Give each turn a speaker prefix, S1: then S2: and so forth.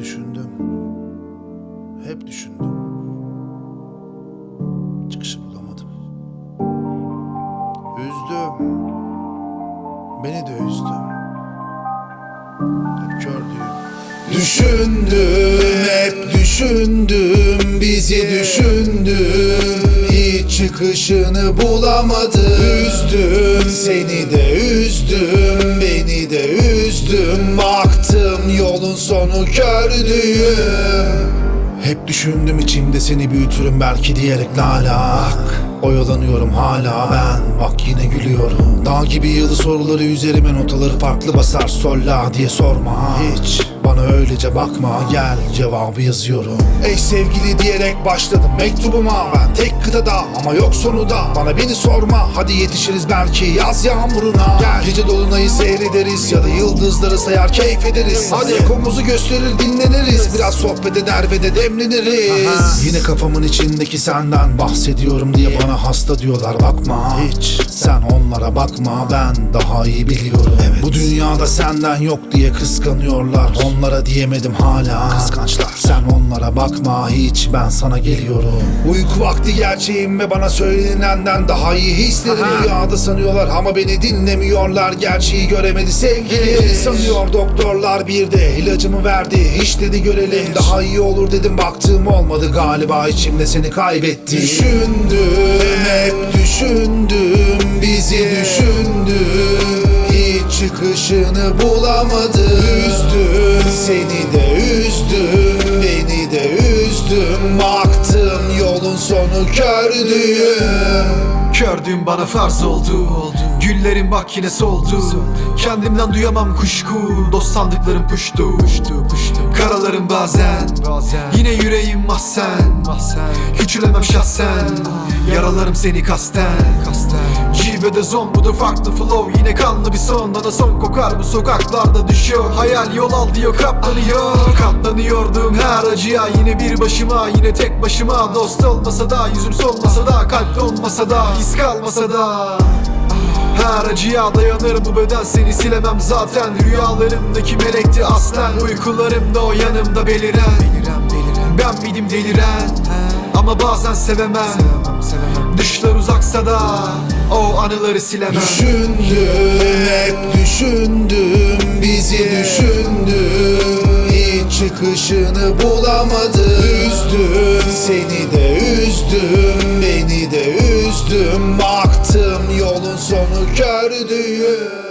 S1: Düşündüm. Hep düşündüm. Çıkışı bulamadım. Üzdüm. Beni de üzdü. Hep kördüğüm. Düşündüm, hep düşündüm, bizi düşündüm Hiç çıkışını bulamadım Üzdüm, seni de üzdüm, beni de üzdüm Baktım sonu kördüğüm Hep düşündüm içimde seni büyütürüm belki diyerek lalak Oyalanıyorum hala ben bak yine gülüyorum. Dağ gibi yılı soruları üzerime notaları farklı basar Sol la diye sorma hiç bana öylece bakma gel cevabı yazıyorum. Ey sevgili diyerek başladım mektubuma. Ben tek kıtada ama yok sonu da Bana beni sorma hadi yetişiriz belki yaz yağmuruna. Gel gece dolunayı seyrederiz ya da yıldızları sayar keyif ederiz. Hadi ekomuzu gösterir dinleniriz. Biraz sohbet eder ve de demleniriz. Yine kafamın içindeki senden bahsediyorum diye bana hasta diyorlar bakma. Hiç. Sen onlara bakma ben daha iyi biliyorum. Bu dünyada senden yok diye kıskanıyorlar Onlara diyemedim hala. Kıskançlar. Sen onlara bakma hiç ben sana geliyorum. Uyku vakti gerçeğim ve bana söylenenden daha iyi hislerim Rüyada sanıyorlar. Ama beni dinlemiyorlar Gerçeği göremedi sevgili. Sanıyor doktorlar bir de ilacımı verdi. Hiç dedi görelim daha iyi olur dedim. Baktığım olmadı galiba içimde seni kaybettim Düşündüm hep düşündüm bizi düşündüm. Hiç çıkışını bulamadım seni de üzdüm Beni de üzdüm. Baktım yolun sonu kördüğüm
S2: Kördüğüm bana farz oldu, Güllerin bak yine soldu Kendimden duyamam kuşku. Dost sandıklarım puştu, Karalarım bazen, Yine yüreğim mahzen, Küçülemem şahsen. Yaralarım seni kasten, Cilvede zon bu da farklı flow. Yine kanlı bir son Bana son kokar. Bu sokaklarda düşüyor Hayal yol al diyor katlanıyor Katlanıyordum her acıya Yine bir başıma yine tek başıma. Dost olmasa da yüzüm solmasa da Kalp olmasa da his kalmasa da. Her acıya dayanır bu beden seni silemem zaten. Rüyalarımdaki melekti aslen. Uykularımda o yanımda beliren. Ben miydim deliren Ama bazen sevemem. Dışlar uzaksa da o anıları silemem.
S1: Düşündüm hep düşündüm Bizi düşündüm Hiç çıkışını bulamadım. Üzdüm seni de üzdüm Beni de üzdüm. Baktım yolun sonu kördüğüm